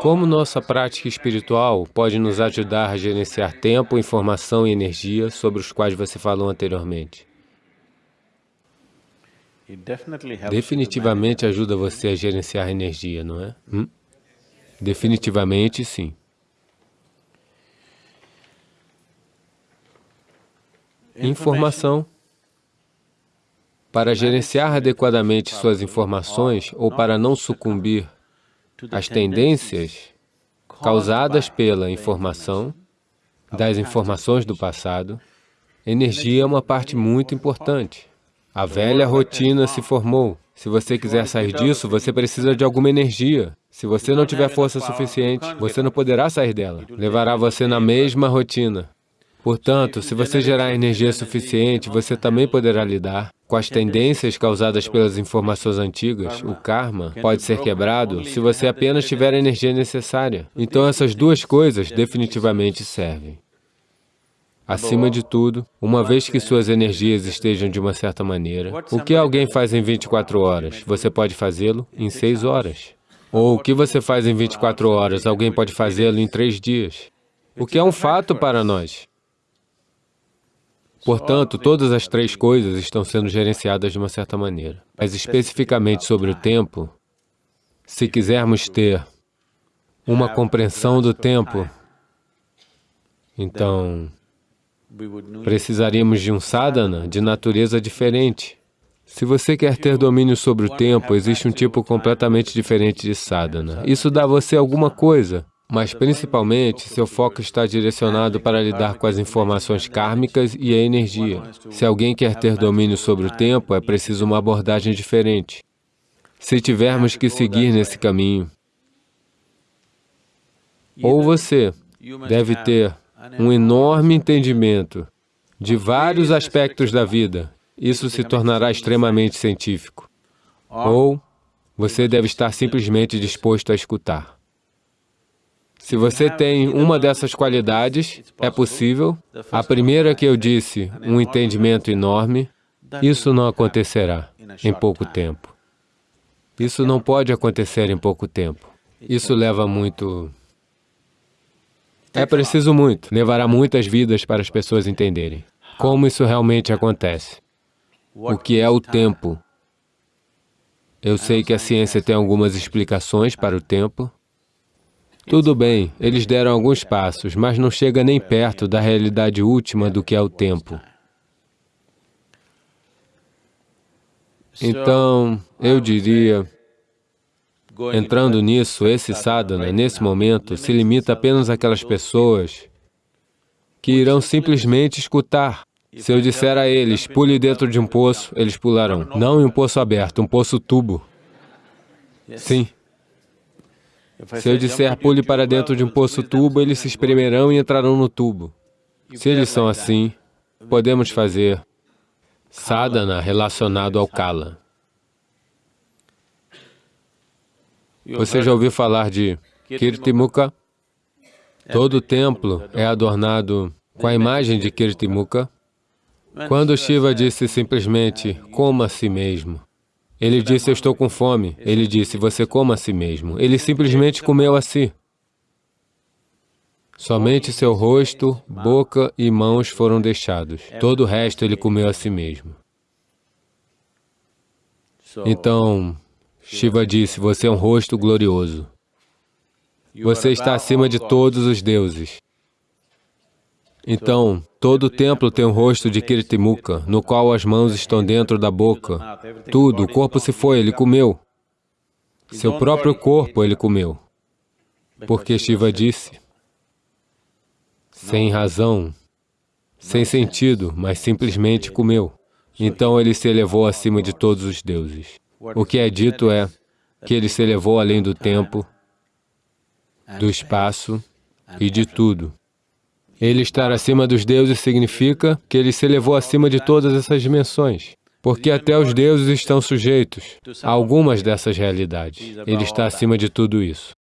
Como nossa prática espiritual pode nos ajudar a gerenciar tempo, informação e energia sobre os quais você falou anteriormente? Definitivamente ajuda você a gerenciar energia, não é? Hum? Definitivamente sim. Informação. Para gerenciar adequadamente suas informações ou para não sucumbir às tendências causadas pela informação, das informações do passado, energia é uma parte muito importante. A velha rotina se formou. Se você quiser sair disso, você precisa de alguma energia. Se você não tiver força suficiente, você não poderá sair dela. Levará você na mesma rotina. Portanto, se você gerar energia suficiente, você também poderá lidar com as tendências causadas pelas informações antigas. O karma pode ser quebrado se você apenas tiver a energia necessária. Então, essas duas coisas definitivamente servem. Acima de tudo, uma vez que suas energias estejam de uma certa maneira, o que alguém faz em 24 horas, você pode fazê-lo em 6 horas. Ou o que você faz em 24 horas, alguém pode fazê-lo em 3 dias. O que é um fato para nós. Portanto, todas as três coisas estão sendo gerenciadas de uma certa maneira. Mas especificamente sobre o tempo, se quisermos ter uma compreensão do tempo, então precisaríamos de um sadhana de natureza diferente. Se você quer ter domínio sobre o tempo, existe um tipo completamente diferente de sadhana. Isso dá a você alguma coisa, mas principalmente, seu foco está direcionado para lidar com as informações kármicas e a energia. Se alguém quer ter domínio sobre o tempo, é preciso uma abordagem diferente. Se tivermos que seguir nesse caminho, ou você deve ter um enorme entendimento de vários aspectos da vida, isso se tornará extremamente científico, ou você deve estar simplesmente disposto a escutar. Se você tem uma dessas qualidades, é possível. A primeira que eu disse, um entendimento enorme, isso não acontecerá em pouco tempo. Isso não pode acontecer em pouco tempo. Isso leva muito... É preciso muito, levará muitas vidas para as pessoas entenderem como isso realmente acontece. O que é o tempo? Eu sei que a ciência tem algumas explicações para o tempo, tudo bem, eles deram alguns passos, mas não chega nem perto da realidade última do que é o tempo. Então, eu diria, entrando nisso, esse sadhana, nesse momento, se limita apenas àquelas pessoas que irão simplesmente escutar. Se eu disser a eles, pule dentro de um poço, eles pularão. Não em um poço aberto, um poço tubo. Sim. Se eu disser pule para dentro de um poço tubo, eles se espremerão e entrarão no tubo. Se eles são assim, podemos fazer sadhana relacionado ao kala. Você já ouviu falar de Kirtimukha? Todo templo é adornado com a imagem de Kirtimukha. Quando Shiva disse simplesmente, coma a si mesmo, ele disse, eu estou com fome. Ele disse, você coma a si mesmo. Ele simplesmente comeu a si. Somente seu rosto, boca e mãos foram deixados. Todo o resto ele comeu a si mesmo. Então, Shiva disse, você é um rosto glorioso. Você está acima de todos os deuses. Então, todo o templo tem um rosto de Kirtimukha, no qual as mãos estão dentro da boca. Tudo, o corpo se foi, ele comeu. Seu próprio corpo ele comeu. Porque Shiva disse, sem razão, sem sentido, mas simplesmente comeu. Então ele se elevou acima de todos os deuses. O que é dito é que ele se elevou além do tempo, do espaço e de tudo. Ele estar acima dos deuses significa que ele se elevou acima de todas essas dimensões, porque até os deuses estão sujeitos a algumas dessas realidades. Ele está acima de tudo isso.